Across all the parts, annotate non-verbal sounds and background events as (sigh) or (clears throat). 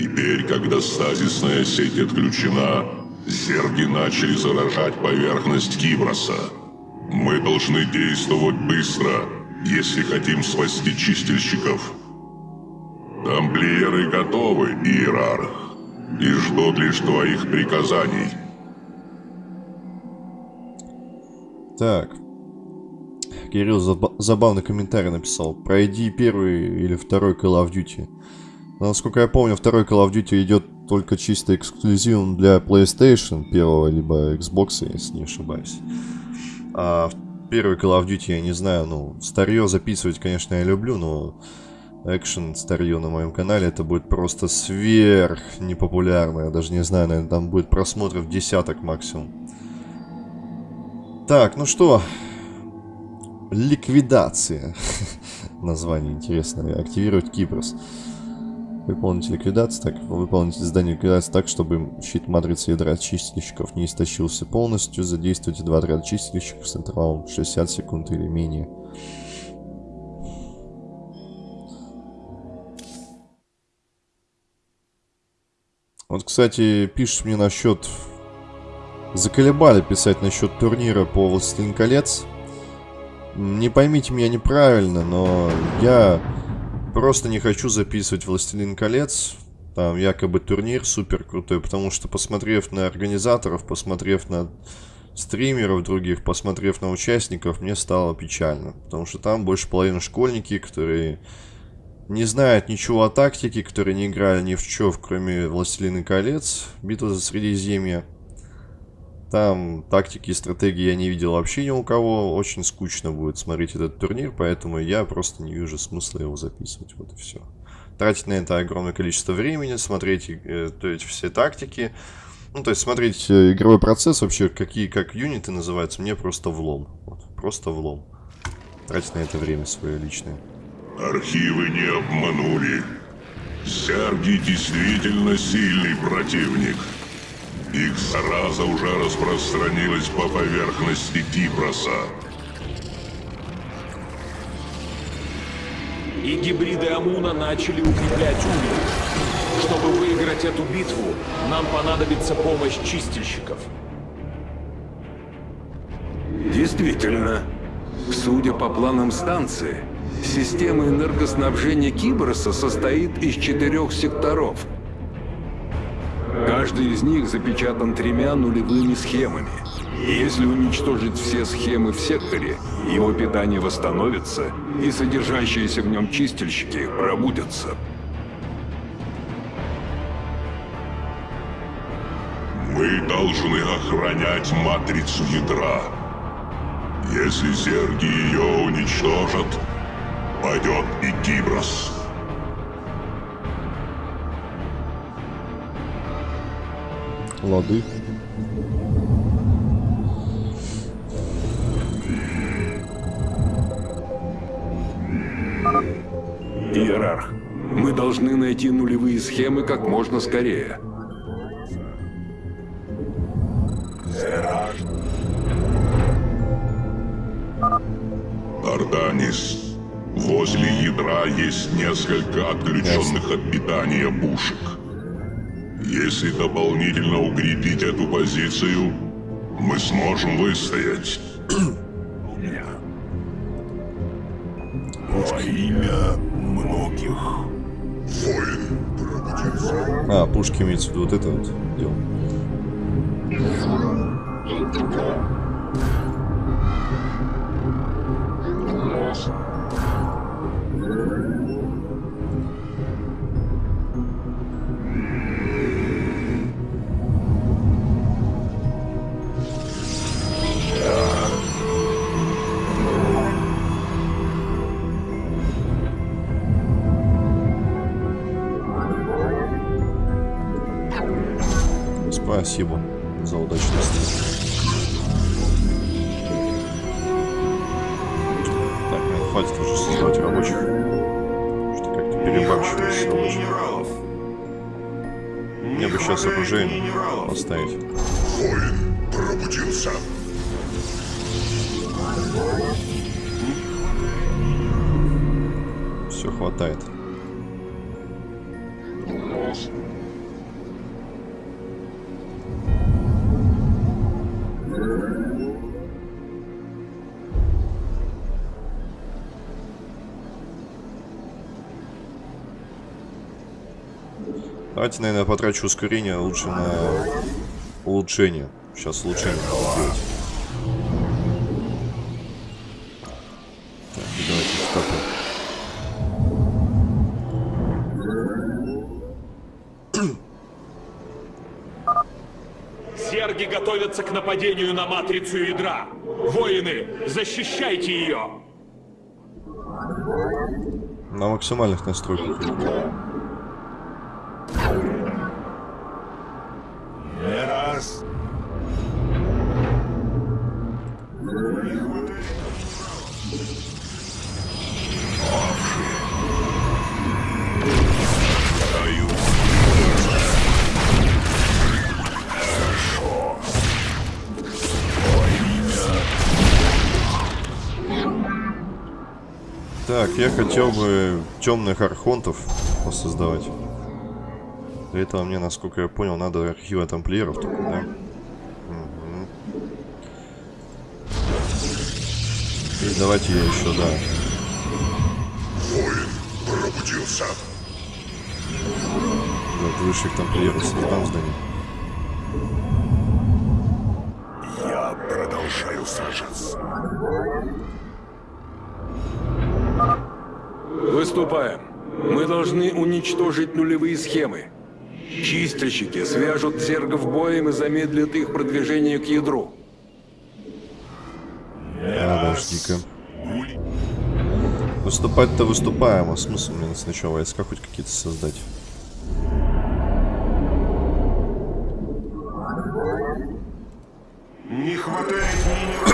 Теперь, когда стазисная сеть отключена, зерги начали заражать поверхность Киброса. Мы должны действовать быстро, если хотим спасти чистильщиков. Тамплиеры готовы, Иерарх, и ждут лишь твоих приказаний. Так. Кирилл заб забавный комментарий написал. Пройди первый или второй Call of Duty. Насколько я помню, второй Call of Duty идет только чисто эксклюзивом для PlayStation первого, либо Xbox, если не ошибаюсь. А первый Call of Duty, я не знаю, ну, старье записывать, конечно, я люблю, но экшен старье на моем канале, это будет просто сверх непопулярно. Я даже не знаю, наверное, там будет просмотров десяток максимум. Так, ну что, ликвидация. (laughs) Название интересное. Активировать Кипрос. Выполнить ликвидацию. Так, выполнить задание ликвидации так, чтобы щит матрицы ядра чистильщиков не истощился полностью. Задействуйте два отряда чистильщиков с интервалом 60 секунд или менее. Вот, кстати, пишешь мне насчет... Заколебали писать насчет турнира по Властелин колец. Не поймите меня неправильно, но я просто не хочу записывать Властелин колец. Там якобы турнир супер крутой, потому что посмотрев на организаторов, посмотрев на стримеров других, посмотрев на участников, мне стало печально. Потому что там больше половины школьники, которые не знают ничего о тактике, которые не играли ни в чё, кроме Властелина колец, Битва за Средиземье. Там тактики и стратегии я не видел вообще ни у кого. Очень скучно будет смотреть этот турнир, поэтому я просто не вижу смысла его записывать. Вот и все. Тратить на это огромное количество времени, смотреть э, то есть все тактики. Ну, то есть смотреть э, игровой процесс, вообще какие как юниты называются, мне просто влом. Вот, просто влом. Тратить на это время свое личное. Архивы не обманули. Сярги действительно сильный противник. Их зараза уже распространилась по поверхности Кипроса. И гибриды Амуна начали укреплять уровень. Чтобы выиграть эту битву, нам понадобится помощь чистильщиков. Действительно, судя по планам станции, система энергоснабжения Киброса состоит из четырех секторов – Каждый из них запечатан тремя нулевыми схемами. Если уничтожить все схемы в секторе, его питание восстановится, и содержащиеся в нем чистильщики пробудятся. Мы должны охранять матрицу ядра. Если зерги ее уничтожат, пойдет и Киброс. Лады. Иерарх, мы должны найти нулевые схемы как можно скорее. Арданис, возле ядра есть несколько отключенных от питания пушек. Если дополнительно укрепить эту позицию, мы сможем выстоять. Во имя многих. Воин пробудился. А, пушки имеется в виду вот это вот дело. Все хватает. Давайте, наверное, потрачу ускорение лучше на улучшение. Сейчас улучшение сделать. Готовятся к нападению на матрицу ядра. Воины, защищайте ее! На максимальных настройках. Я хотел бы темных архонтов создавать. Для этого мне, насколько я понял, надо архивы тамплиеров только, да? Мгм. И давайте я еще, да. Воин пробудился. Вот высших тамплиеров создам здание. Я продолжаю сражаться. Выступаем. Мы должны уничтожить нулевые схемы. Чистильщики свяжут зергов боем и замедлят их продвижение к ядру. Подожди-ка. Выступать-то выступаем, а смысл мне сначала войска хоть какие-то создать? Не хватает минералов.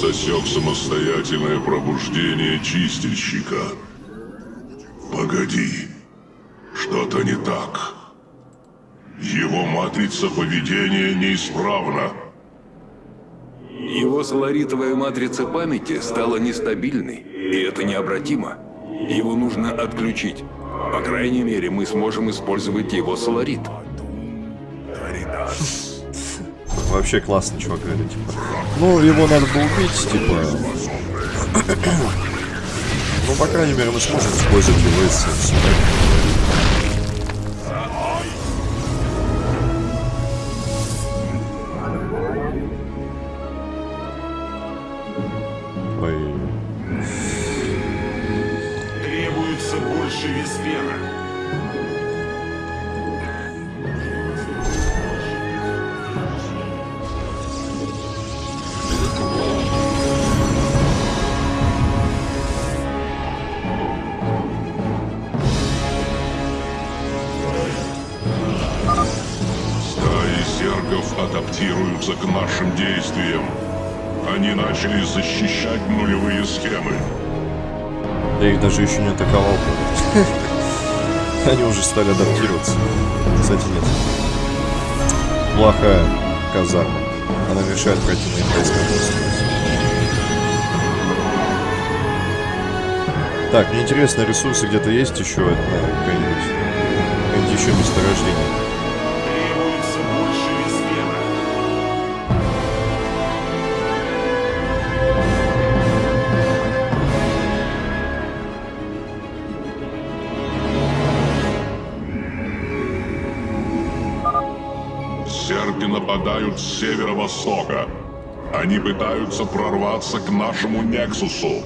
Засек самостоятельное пробуждение чистильщика. Погоди. Что-то не так. Его матрица поведения неисправна. Его соларитовая матрица памяти стала нестабильной, и это необратимо. Его нужно отключить. По крайней мере, мы сможем использовать его соларит. Вообще классный чувак, говорит, типа. Ну, его надо было убить, типа. Ну, по крайней мере, мы сможем использовать его эссенцию, Зергов адаптируются к нашим действиям. Они начали защищать нулевые схемы. я их даже еще не атаковал. Они уже стали адаптироваться. Кстати, нет. Плохая казарма. Она мешает пройти моим войскам. Так, мне интересно, ресурсы где-то есть еще? Какие-нибудь еще месторождения? С северо-востока. Они пытаются прорваться к нашему Нексусу.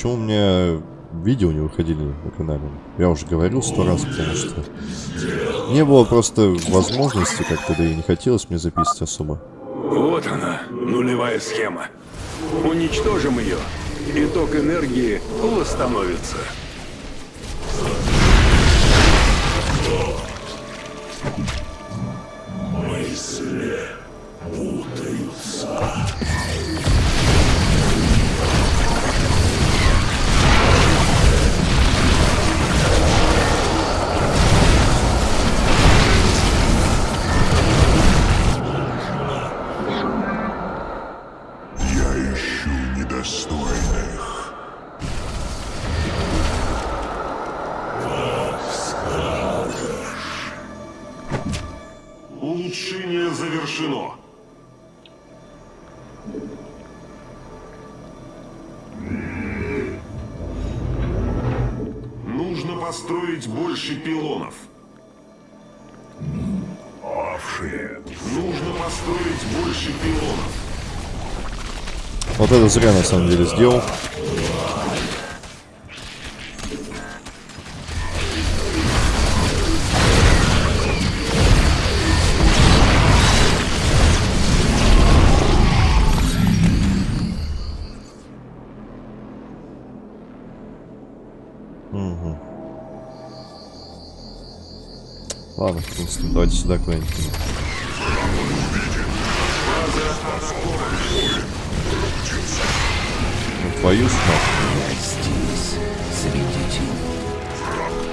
Почему у меня видео не выходили на канале? Я уже говорил сто раз, потому что не было просто возможности как-то, да и не хотелось мне записывать особо. Вот она, нулевая схема. Уничтожим ее, и ток энергии восстановится. Зря на самом деле сделал. Мгм. Ладно, в принципе, давайте сюда куда-нибудь. Ну, твою ж мать. здесь, среди теней.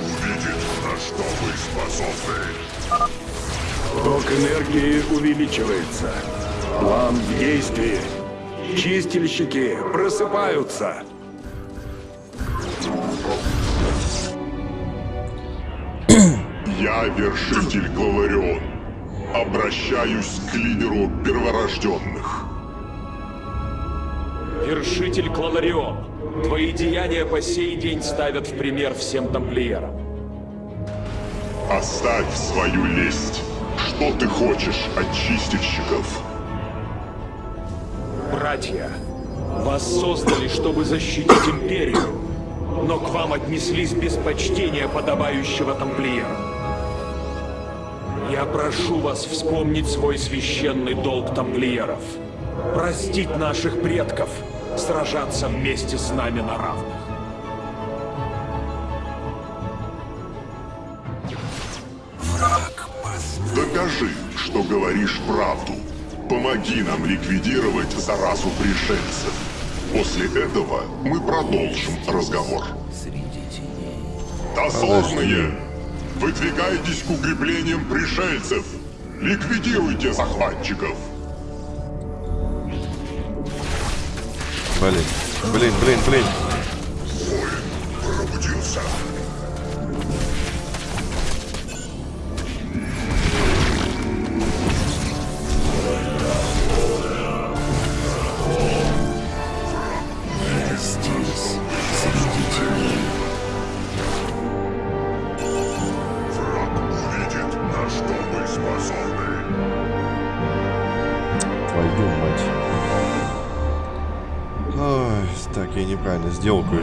Увидит, на что вы способны. Ток энергии увеличивается. План в действии. Чистильщики просыпаются. (clears throat) Я вершитель Главарион. Обращаюсь к лидеру перворожденных. Вершитель Клаларион, твои деяния по сей день ставят в пример всем тамплиерам. Оставь свою лесть. Что ты хочешь от чистильщиков? Братья, вас создали, чтобы защитить Империю, но к вам отнеслись без почтения подобающего тамплиера. Я прошу вас вспомнить свой священный долг тамплиеров. Простить наших предков, сражаться вместе с нами на равных. Докажи, что говоришь правду. Помоги нам ликвидировать заразу пришельцев. После этого мы продолжим разговор. Среди теней. Дозорные! Выдвигайтесь к укреплениям пришельцев! Ликвидируйте захватчиков! Блин, блин, блин, блин. Неправильно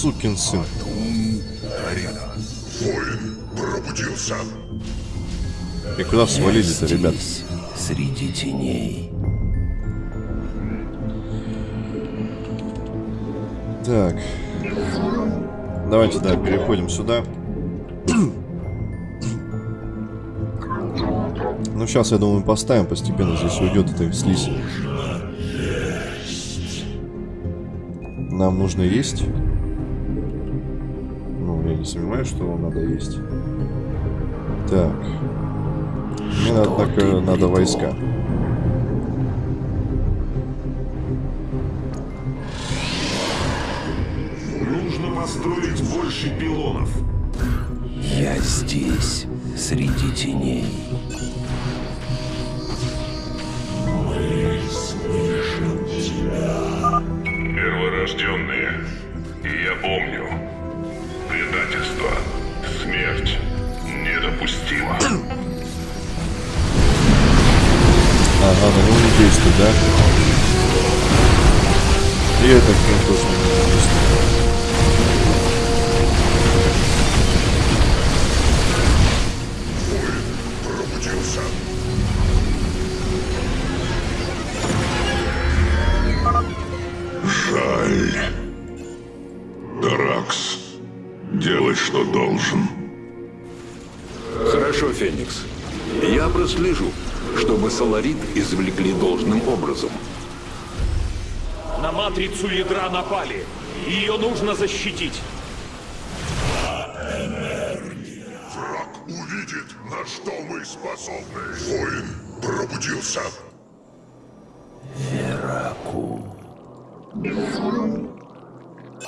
Сукин сын. Воин пробудился. И куда свалили-то, ребят? Среди теней. Так. Давайте, да, переходим сюда. Ну, сейчас, я думаю, поставим постепенно. Здесь уйдет эта слизь. Нам нужно есть. Сомневаюсь, что вам надо есть. Так. Мне, надо, однако, надо войска. Нужно построить больше пилонов. Я здесь, среди теней. Действует, да? И это к нему тоже не действует. Пробудился. Жаль. Таракс, делай, что должен. Хорошо, Феникс. Я прослежу, чтобы Соларит извлекли должным образом. На матрицу ядра напали. Ее нужно защитить. Враг увидит, на что мы способны. Воин пробудился.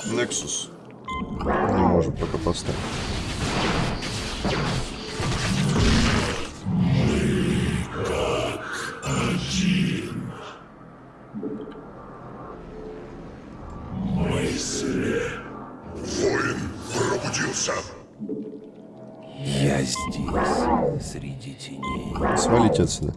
Nexus. Не можем пока поставить. Пробудился. Я здесь, среди теней. Свалите отсюда.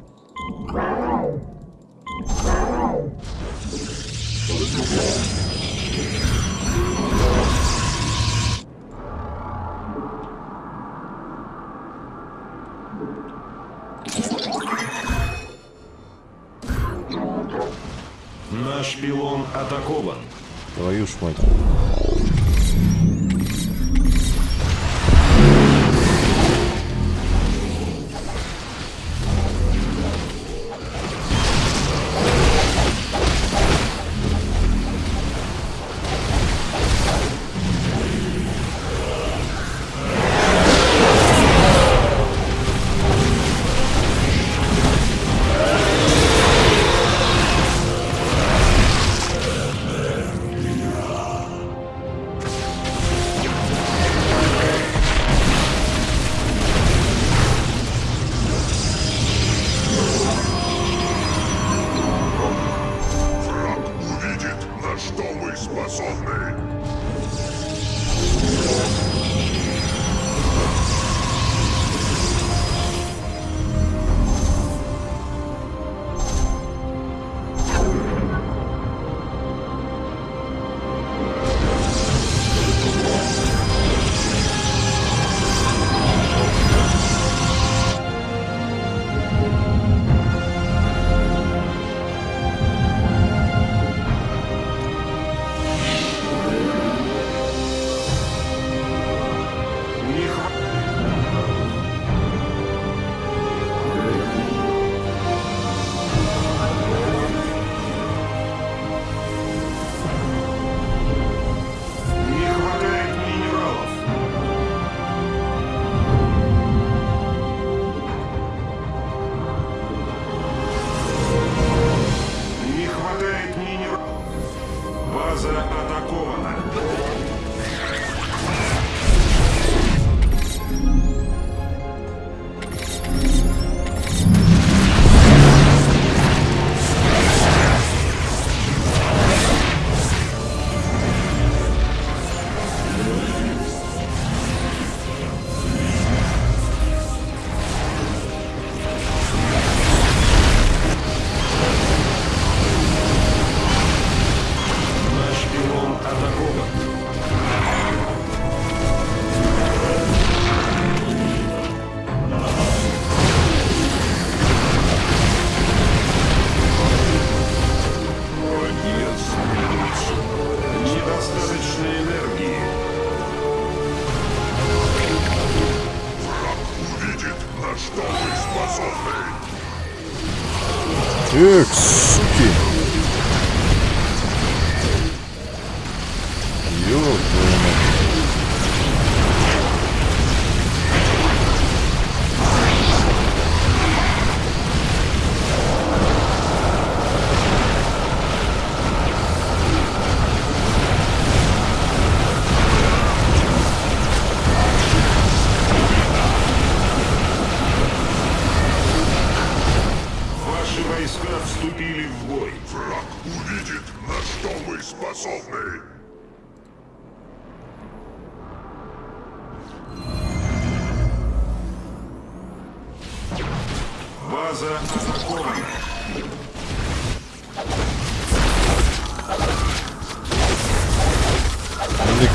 Наш пилон атакован. Твою ж мать.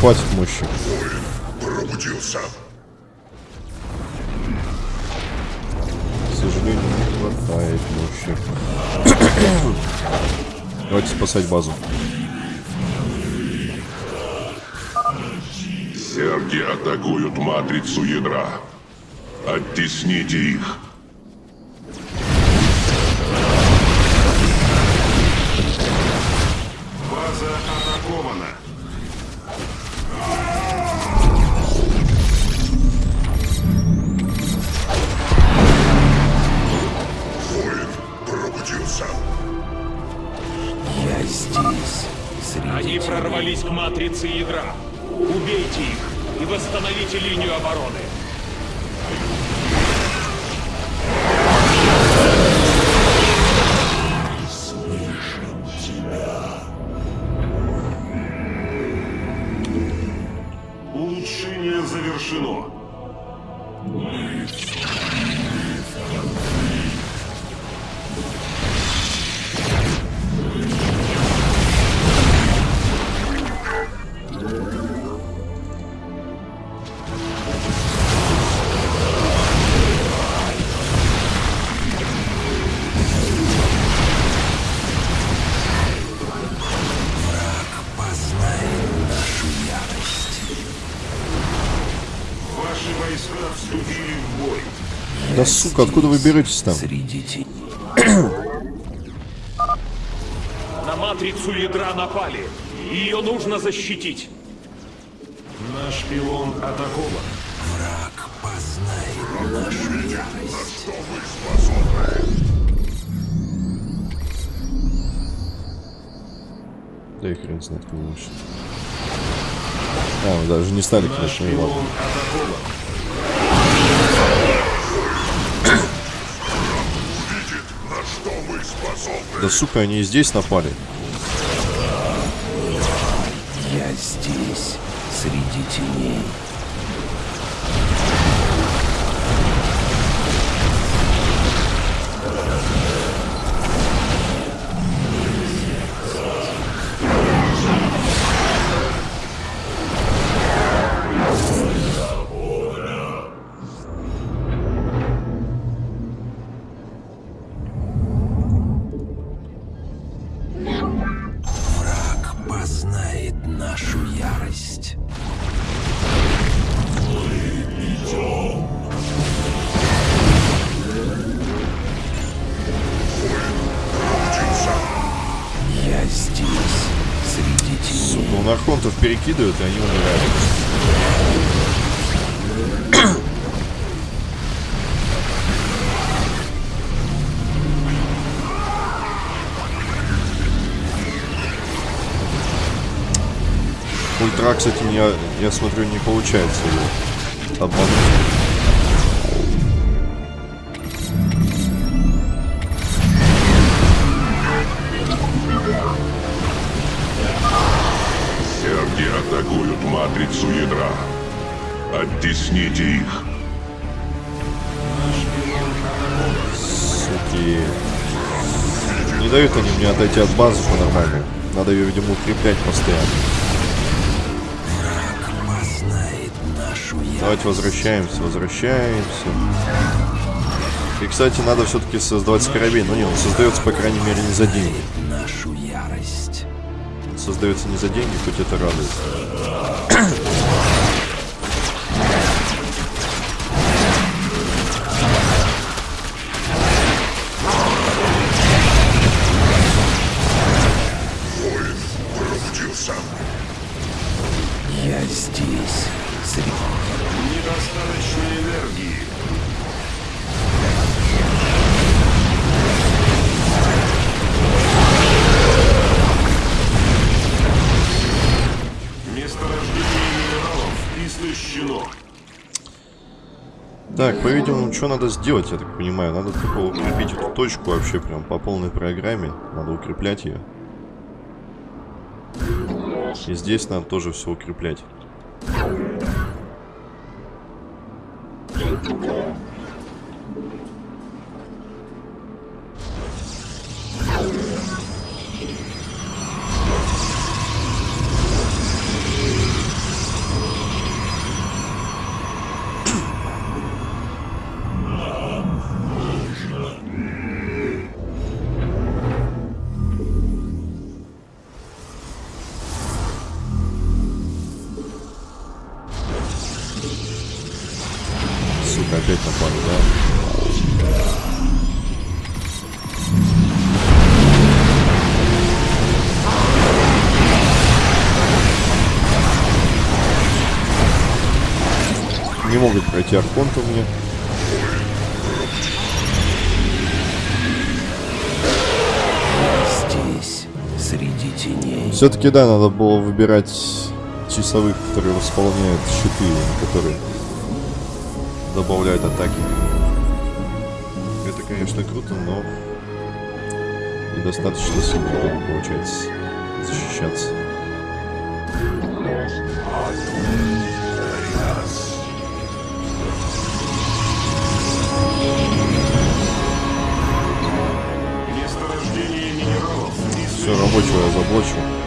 Хватит мощи. Пробудился. К сожалению, не хватает мощи. (coughs) Давайте спасать базу. Серги атакуют матрицу ядра. Оттесните их. Да сука, откуда вы беретесь там? Среди. (clears throat) На матрицу ядра напали. Ее нужно защитить. Наш пилон атакован. Враг познает нашу ярость. Да и хрен знает, лучше. А, мы даже не стали, конечно, и Да сука, они и здесь напали. Перекидывают, и они умирают. Ультра, кстати, меня, я смотрю, не получается его обмануть. Ядра. Оттесните их. Суки. Не дают они мне отойти от базы по-нормальному. Надо ее, видимо, укреплять постоянно. Давайте возвращаемся, возвращаемся. И, кстати, надо все-таки создавать скоробей. Ну не, он создается, по крайней мере, не за деньги. Создается не за деньги, хоть это радует. Так, по-видимому, что надо сделать, я так понимаю? Надо только укрепить эту точку вообще прям по полной программе. Надо укреплять ее. И здесь надо тоже все укреплять. Могут пройти архонта мне. Здесь, среди теней. Все-таки, да, надо было выбирать часовых, которые восполняют щиты, которые добавляют атаки. Это, конечно, круто, но недостаточно сильно получается защищаться. Все, рабочего я заблочу.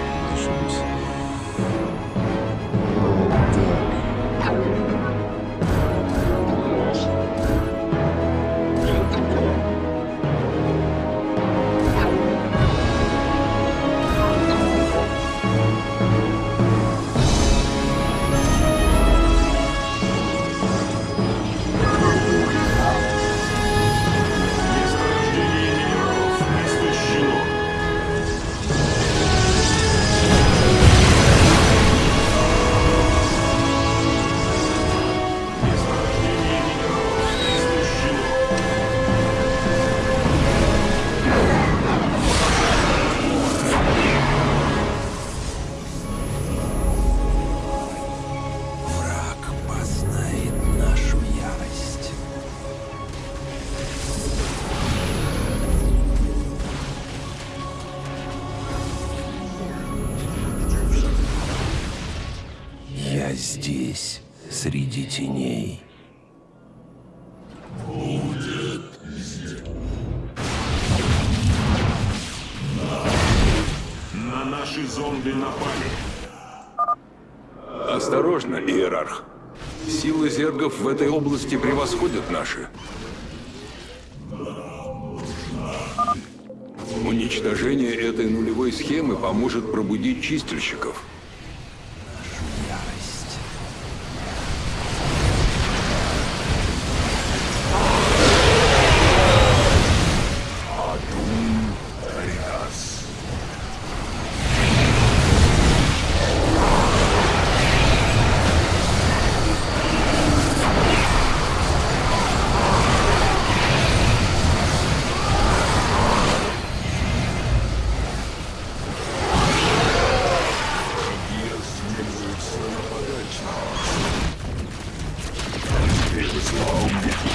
Превосходят наши. Уничтожение этой нулевой схемы поможет пробудить чистильщиков. Вы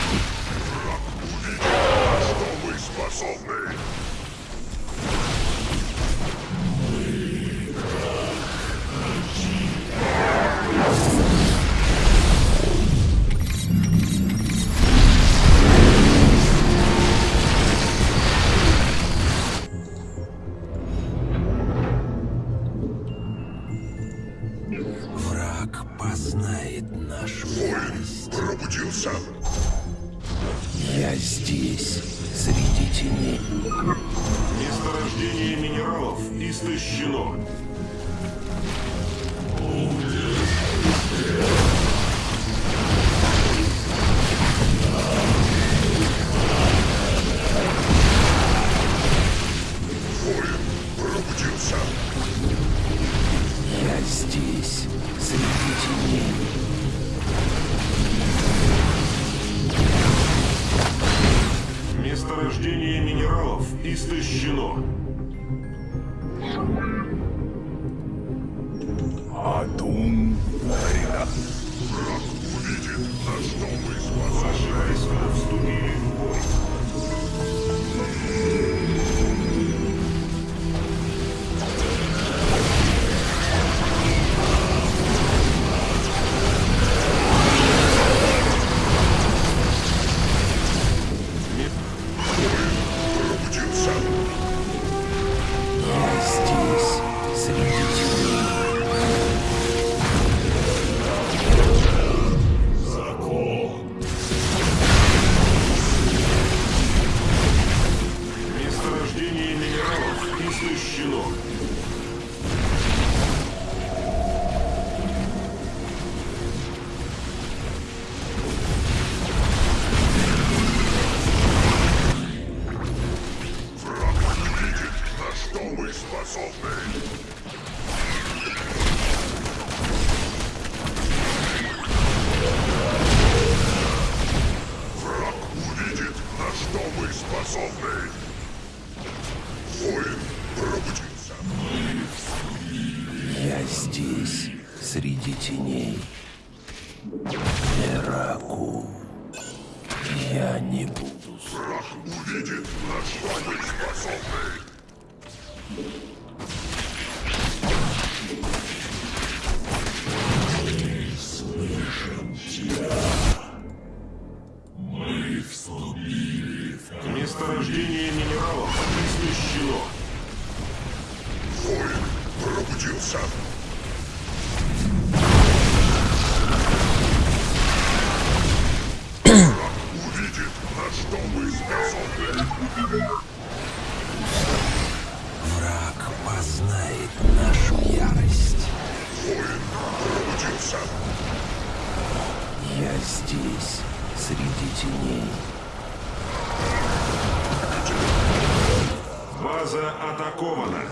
База атакована.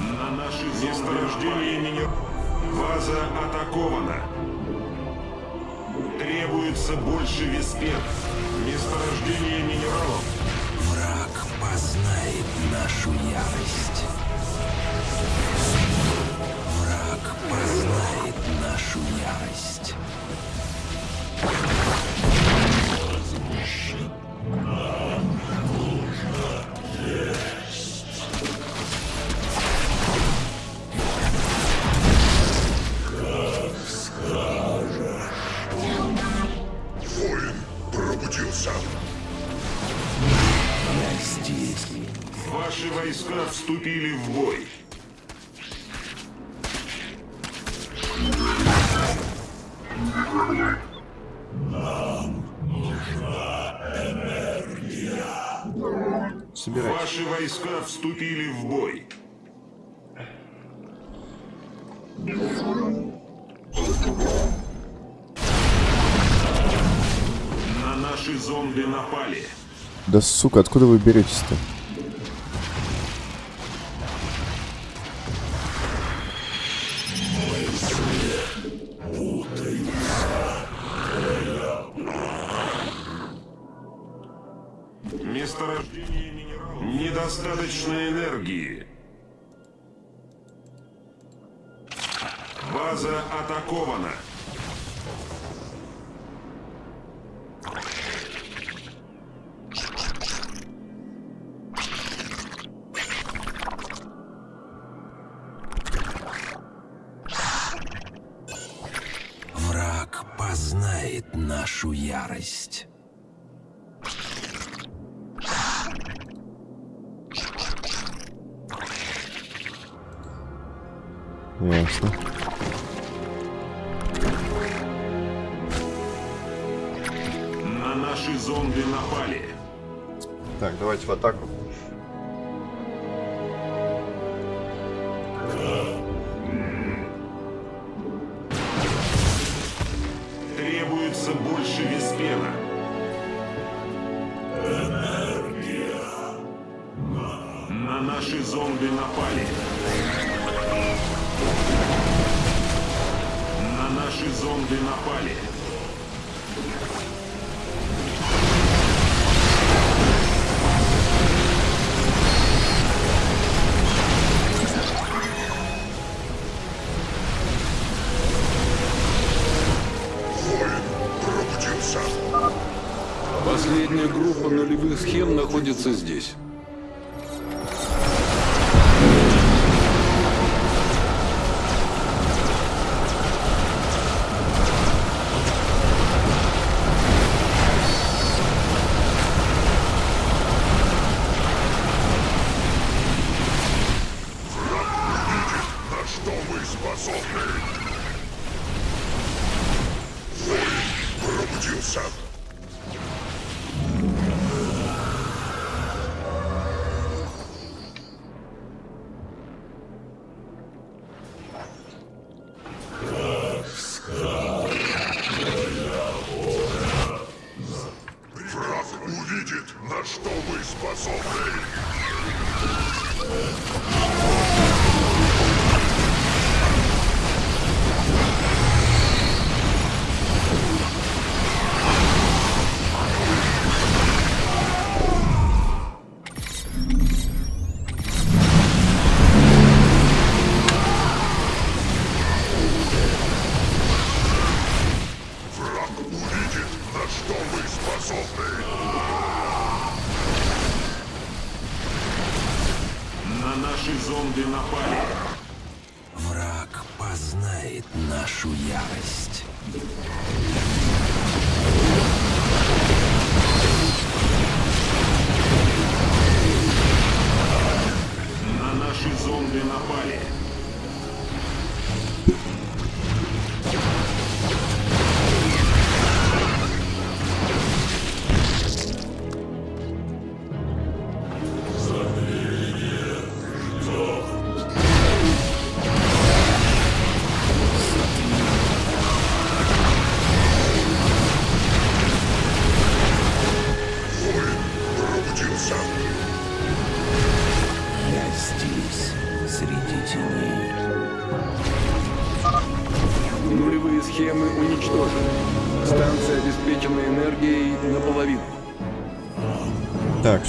На наши месторождения минер... База атакована. Требуется больше веспет. Месторождение минералов. Враг познает нашу ярость. through your eyes. войска вступили в бой. На наши зомби напали. Да сука, откуда вы беретесь-то? недостаточно энергии. База атакована. Враг познает нашу ярость. в атаку. Находится здесь.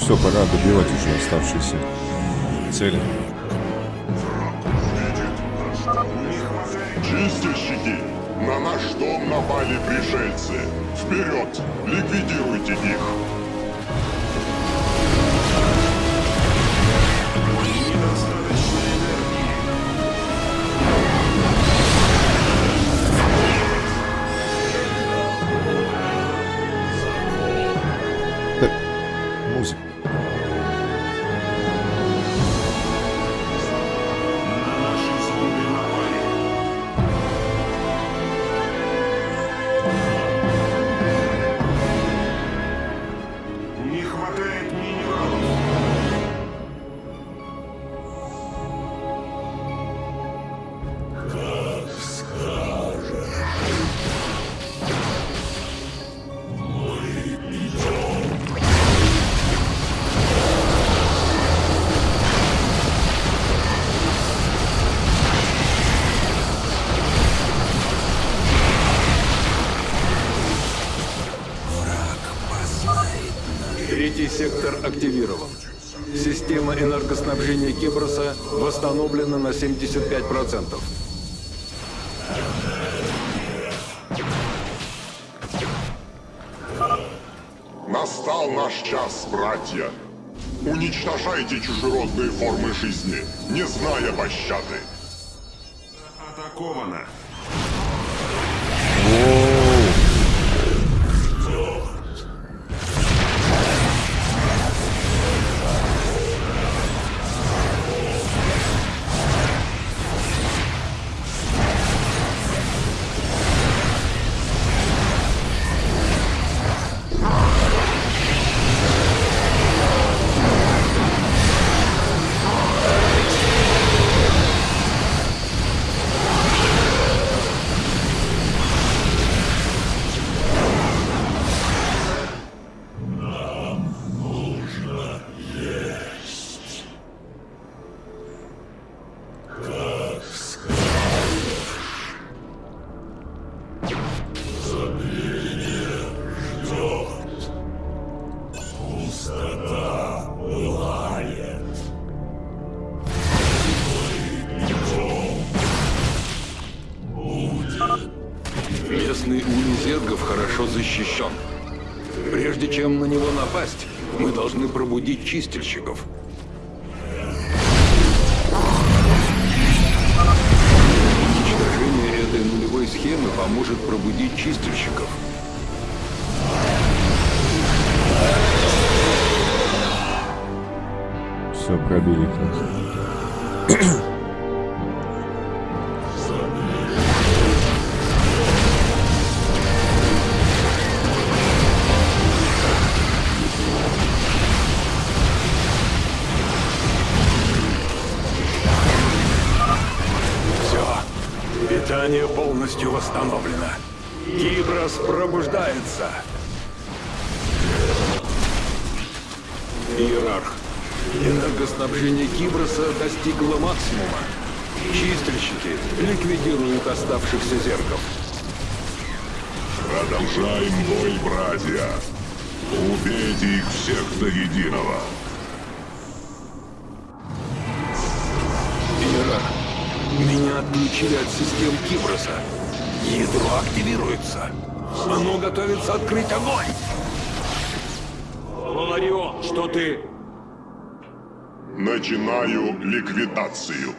Все, пора добивать уже оставшиеся цели. Чистильщики! На наш дом напали пришельцы. Вперед! Ликвидируйте их! Энергоснабжения Киброса восстановлена на 75%. Настал наш час, братья. Уничтожайте чужеродные формы жизни, не зная пощады. Атаковано. хорошо чистильщиков. Уничтожение этой нулевой схемы поможет пробудить чистильщиков. Все, пробили полностью восстановлено. Киброс пробуждается. Иерарх. Энергоснабжение Киброса достигло максимума. Чистильщики ликвидируют оставшихся зеркал. Продолжаем бой, братья. Убейте их всех до единого. Иерарх, меня отключили от систем Киброса. Ядро активируется. Оно готовится открыть огонь. Ларион, что ты... Начинаю ликвидацию.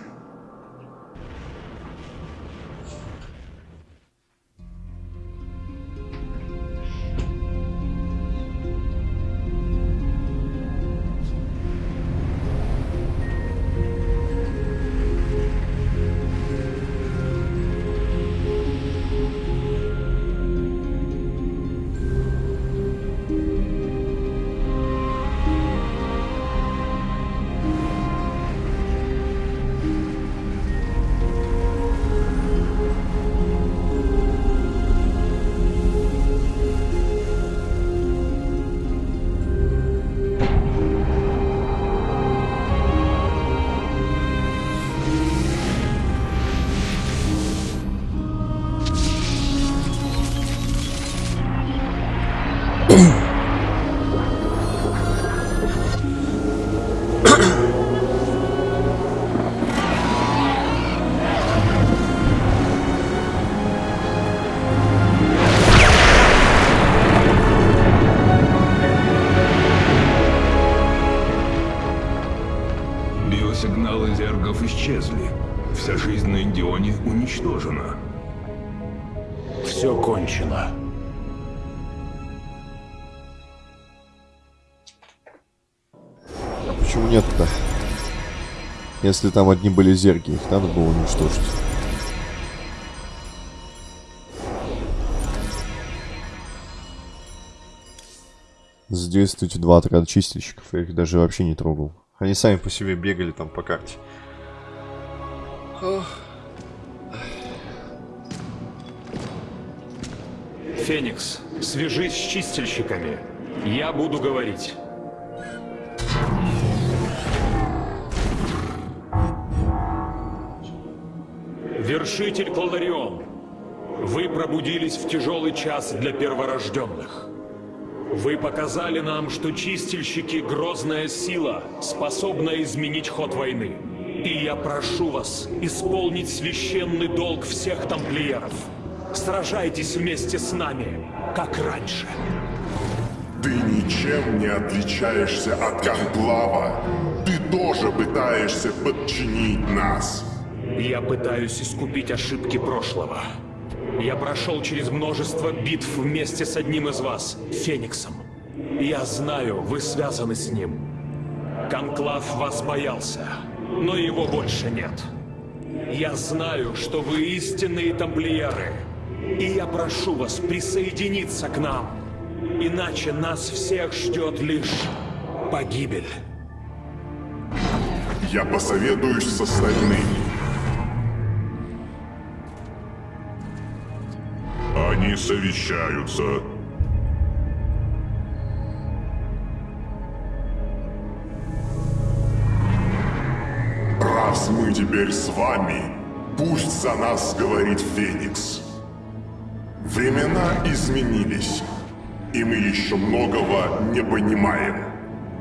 Почему нет-то? Если там одни были зерги, их надо было уничтожить. Задействуйте два отряда чистильщиков. Я их даже вообще не трогал. Они сами по себе бегали там по карте. Феникс, свяжись с чистильщиками. Я буду говорить. Вершитель Колдарион, вы пробудились в тяжелый час для перворожденных. Вы показали нам, что чистильщики — грозная сила, способная изменить ход войны. И я прошу вас исполнить священный долг всех тамплиеров. Сражайтесь вместе с нами, как раньше. Ты ничем не отличаешься от Конклава. Ты тоже пытаешься подчинить нас. Я пытаюсь искупить ошибки прошлого. Я прошел через множество битв вместе с одним из вас, Фениксом. Я знаю, вы связаны с ним. Конклав вас боялся, но его больше нет. Я знаю, что вы истинные тамплиеры. И я прошу вас присоединиться к нам. Иначе нас всех ждет лишь погибель. Я посоветуюсь с остальными. Совещаются. Раз мы теперь с вами, пусть за нас говорит Феникс. Времена изменились, и мы еще многого не понимаем.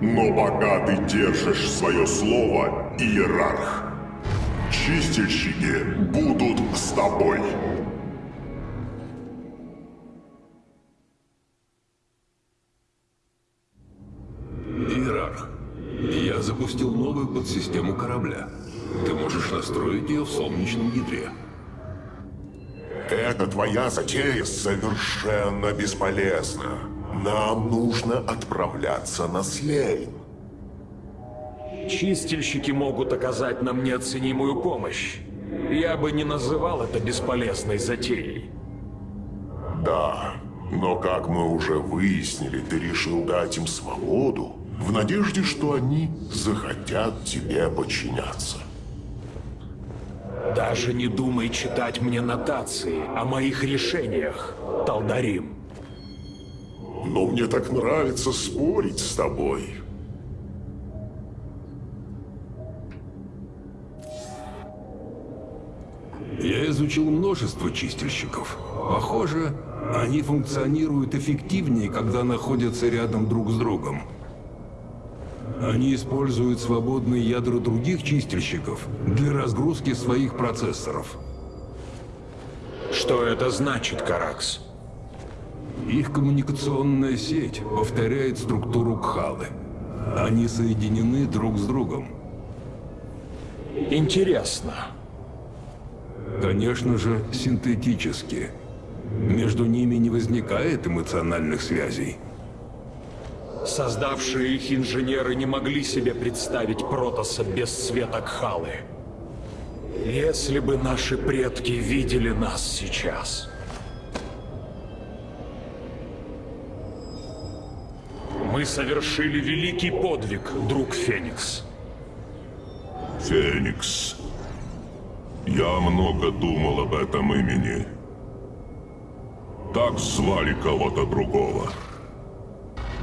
Но пока ты держишь свое слово, Иерарх, чистильщики будут с тобой. Новую подсистему корабля. Ты можешь настроить ее в солнечном ядре. Эта твоя затея совершенно бесполезна. Нам нужно отправляться на Слейн. Чистильщики могут оказать нам неоценимую помощь. Я бы не называл это бесполезной затеей. Да, но как мы уже выяснили, ты решил дать им свободу в надежде, что они захотят тебе подчиняться. Даже не думай читать мне нотации о моих решениях, Талдарим. Но мне так нравится спорить с тобой. Я изучил множество чистильщиков. Похоже, они функционируют эффективнее, когда находятся рядом друг с другом. Они используют свободные ядра других чистильщиков для разгрузки своих процессоров. Что это значит, Каракс? Их коммуникационная сеть повторяет структуру Кхалы. Они соединены друг с другом. Интересно. Конечно же, синтетически. Между ними не возникает эмоциональных связей. Создавшие их инженеры не могли себе представить Протоса без света Кхалы. Если бы наши предки видели нас сейчас. Мы совершили великий подвиг, друг Феникс. Феникс. Я много думал об этом имени. Так звали кого-то другого.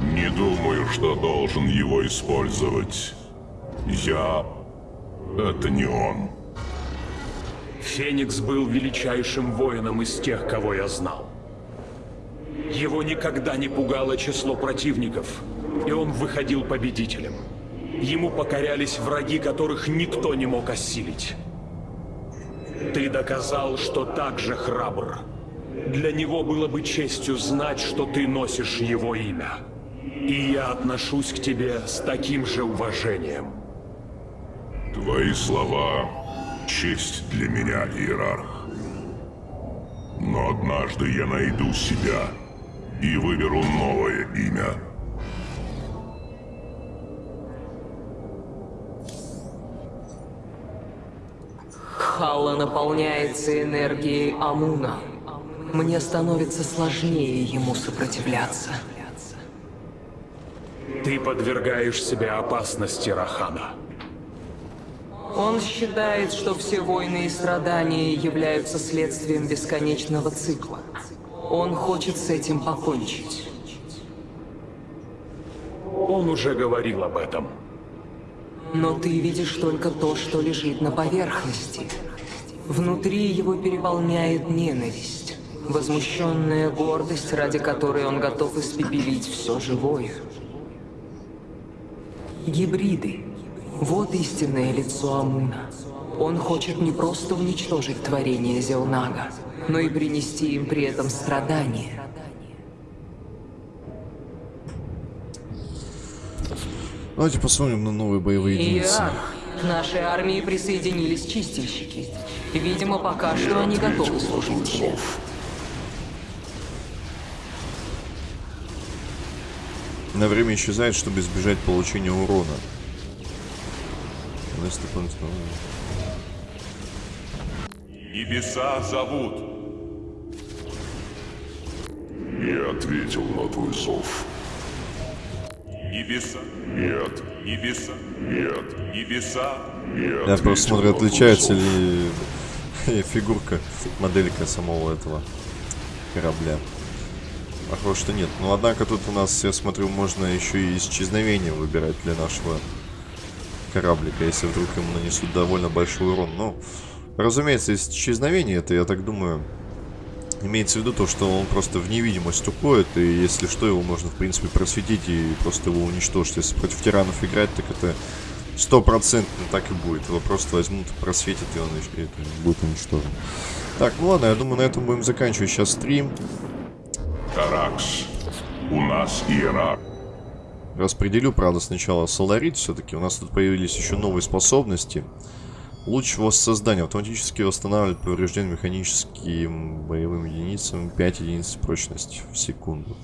Не думаю, что должен его использовать. Я... Это не он. Феникс был величайшим воином из тех, кого я знал. Его никогда не пугало число противников, и он выходил победителем. Ему покорялись враги, которых никто не мог осилить. Ты доказал, что так же храбр. Для него было бы честью знать, что ты носишь его имя. И я отношусь к тебе с таким же уважением. Твои слова — честь для меня, Иерарх. Но однажды я найду себя и выберу новое имя. Халла наполняется энергией Амуна. Мне становится сложнее ему сопротивляться. Ты подвергаешь себя опасности, Рахана. Он считает, что все войны и страдания являются следствием бесконечного цикла. Он хочет с этим покончить. Он уже говорил об этом. Но ты видишь только то, что лежит на поверхности. Внутри его переполняет ненависть, возмущенная гордость, ради которой он готов испепелить все живое. Гибриды. Вот истинное лицо Амуна. Он хочет не просто уничтожить творение Зелнага, но и принести им при этом страдания. Давайте посмотрим на новые боевые единицы. Я. К нашей армии присоединились чистильщики. Видимо, пока что они готовы служить На время исчезает, чтобы избежать получения урона. Небеса зовут. Я ответил на твой зов. Небеса. Нет, Небеса. нет, Небеса. я Я просто смотрю, отличается ли (laughs) фигурка, моделька самого этого корабля. Похоже, что нет. Но однако тут у нас, я смотрю, можно еще и исчезновение выбирать для нашего кораблика, если вдруг ему нанесут довольно большой урон. Ну, разумеется, исчезновение, это, я так думаю, имеется в виду то, что он просто в невидимость уходит, и если что, его можно, в принципе, просветить и просто его уничтожить. Если против тиранов играть, так это стопроцентно так и будет. Его просто возьмут, просветят, и он и это будет уничтожен. Так, ну ладно, я думаю, на этом будем заканчивать сейчас стрим. Каракс. У нас Иерарх. распределю, правда, сначала соларит все-таки. У нас тут появились еще новые способности. Луч воссоздания автоматически восстанавливает поврежденные механическим боевым единицам 5 единиц прочности в секунду.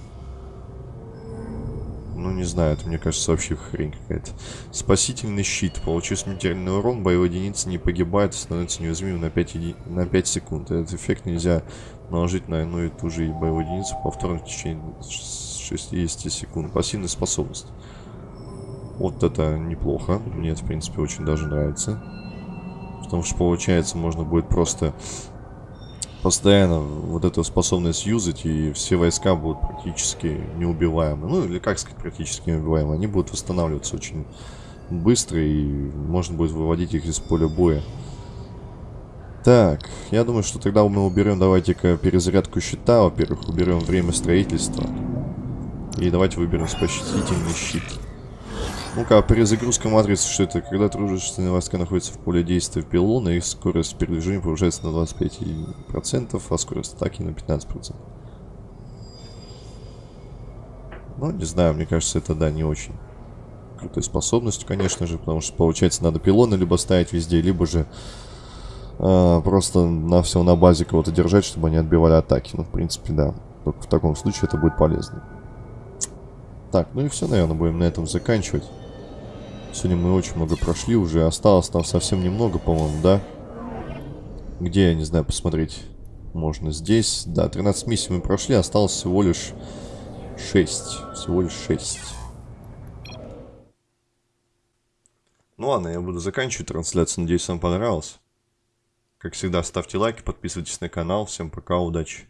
Ну, не знаю, это, мне кажется, вообще хрень какая-то. Спасительный щит. Получив смертельный урон, боевая единица не погибает, становится неуязвимым на 5, еди... на 5 секунд. Этот эффект нельзя наложить на одну и ту же боевую единицу повторно в течение 60 секунд. Пассивная способность. Вот это неплохо. Мне это, в принципе, очень даже нравится. Потому что, получается, можно будет просто постоянно вот эту способность юзать, и все войска будут практически неубиваемы. Ну, или как сказать, практически неубиваемы. Они будут восстанавливаться очень быстро, и можно будет выводить их из поля боя. Так, я думаю, что тогда мы уберем, давайте-ка, перезарядку щита. Во-первых, уберем время строительства. И давайте выберем спасительный щит. Ну-ка, перезагрузка матрицы, что это? Когда дружественные войска находятся в поле действия пилона, их скорость передвижения повышается на 25%, а скорость атаки на 15%. Ну, не знаю, мне кажется, это, да, не очень крутой способностью, конечно же, потому что, получается, надо пилоны либо ставить везде, либо же э, просто на все на базе кого-то держать, чтобы они отбивали атаки. Ну, в принципе, да. Только в таком случае это будет полезно. Так, ну и все, наверное, будем на этом заканчивать. Сегодня мы очень много прошли уже. Осталось там совсем немного, по-моему, да? Где, я не знаю, посмотреть. Можно здесь. Да, 13 миссий мы прошли. Осталось всего лишь 6. Всего лишь 6. Ну ладно, я буду заканчивать трансляцию. Надеюсь, вам понравилось. Как всегда, ставьте лайки, подписывайтесь на канал. Всем пока, удачи.